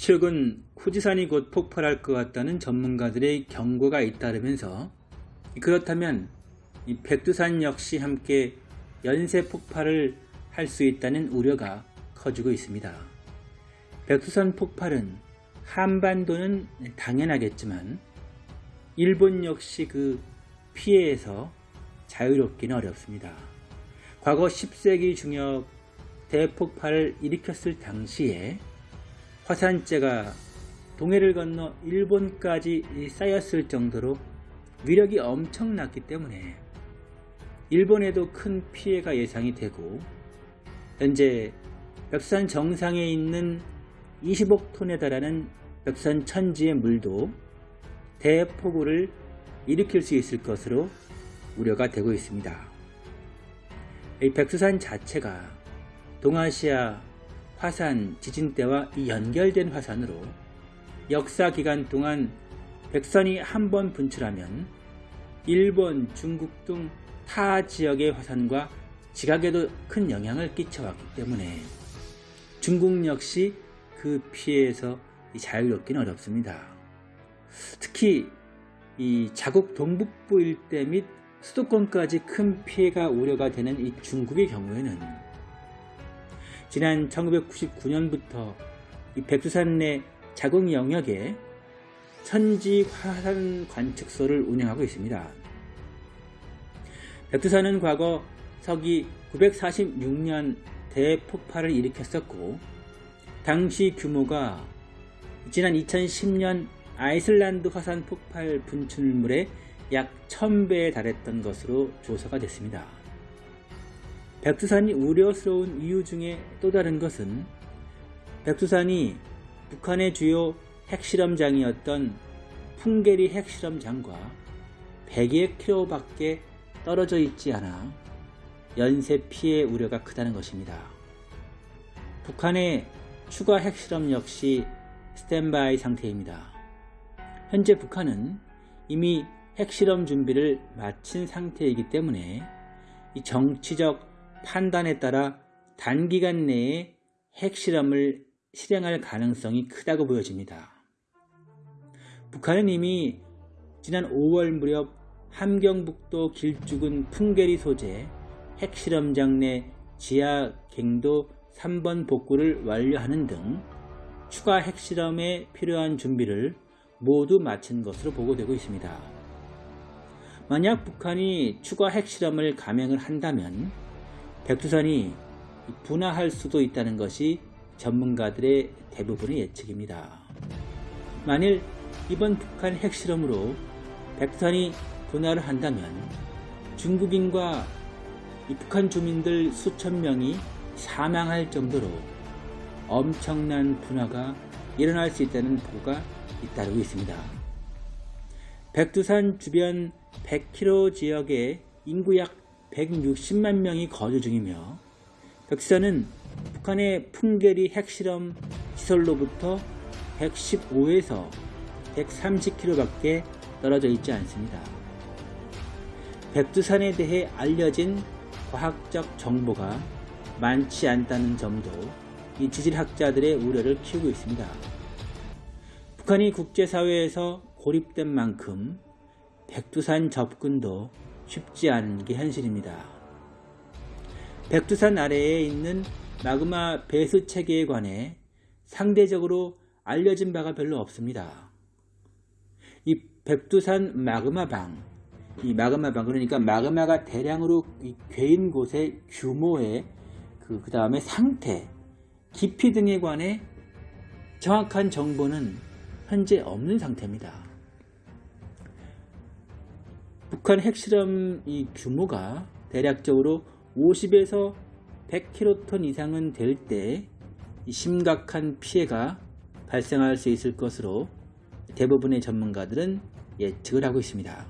최근 후지산이 곧 폭발할 것 같다는 전문가들의 경고가 잇따르면서 그렇다면 이 백두산 역시 함께 연쇄 폭발을 할 수 있다는 우려가 커지고 있습니다. 백두산 폭발은 한반도는 당연하겠지만 일본 역시 그 피해에서 자유롭기는 어렵습니다. 과거 10세기 중엽 대폭발을 일으켰을 당시에 화산재가 동해를 건너 일본까지 쌓였을 정도로 위력이 엄청났기 때문에 일본에도 큰 피해가 예상이 되고 현재 벽산 정상에 있는 20억 톤에 달하는 벽산 천지의 물도 대폭우를 일으킬 수 있을 것으로 우려가 되고 있습니다. 이 백두산 자체가 동아시아 화산 지진대와 연결된 화산으로 역사 기간 동안 백선이 한 번 분출하면 일본, 중국 등 타 지역의 화산과 지각에도 큰 영향을 끼쳐왔기 때문에 중국 역시 그 피해에서 자유롭기는 어렵습니다. 특히 이 자국 동북부 일대 및 수도권까지 큰 피해가 우려가 되는 이 중국의 경우에는 지난 1999년부터 이 백두산 내 자국 영역에 천지 화산 관측소를 운영하고 있습니다. 백두산은 과거 서기 946년 대폭발을 일으켰었고 당시 규모가 지난 2010년 아이슬란드 화산 폭발 분출물의 약 1000배에 달했던 것으로 조사가 됐습니다. 백두산이 우려스러운 이유 중에 또 다른 것은 백두산이 북한의 주요 핵실험장이었던 풍계리 핵실험장과 100여 킬로 밖에 떨어져 있지 않아 연쇄 피해 우려가 크다는 것입니다. 북한의 추가 핵실험 역시 스탠바이 상태입니다. 현재 북한은 이미 핵실험 준비를 마친 상태이기 때문에 정치적 판단에 따라 단기간 내에 핵실험을 실행할 가능성이 크다고 보여집니다. 북한은 이미 지난 5월 무렵 함경북도 길쭉은 풍계리 소재 핵실험장 내 지하 갱도 3번 복구를 완료하는 등 추가 핵실험에 필요한 준비를 모두 마친 것으로 보고되고 있습니다. 만약 북한이 추가 핵실험을 감행을 한다면 백두산이 분화할 수도 있다는 것이 전문가들의 대부분의 예측입니다. 만일 이번 북한 핵실험으로 백두산이 분화를 한다면 중국인과 북한 주민들 수천 명이 사망할 정도로 엄청난 분화가 일어날 수 있다는 보고가 잇따르고 있습니다. 백두산 주변 100km 지역에 인구 약 160만 명이 거주 중이며 백두산은 북한의 풍계리 핵실험 시설로부터 115에서 130km밖에 떨어져 있지 않습니다. 백두산에 대해 알려진 과학적 정보가 많지 않다는 점도 이 지질학자들의 우려를 키우고 있습니다. 북한이 국제사회에서 고립된 만큼 백두산 접근도 쉽지 않은 게 현실입니다. 백두산 아래에 있는 마그마 배수 체계에 관해 상대적으로 알려진 바가 별로 없습니다. 이 백두산 마그마방, 이 마그마방 그러니까 마그마가 대량으로 괴인 곳의 규모의 그, 그 다음에 상태, 깊이 등에 관해 정확한 정보는 현재 없는 상태입니다. 북한 핵실험 이 규모가 대략적으로 50에서 100킬로톤 이상은 될 때 심각한 피해가 발생할 수 있을 것으로 대부분의 전문가들은 예측을 하고 있습니다.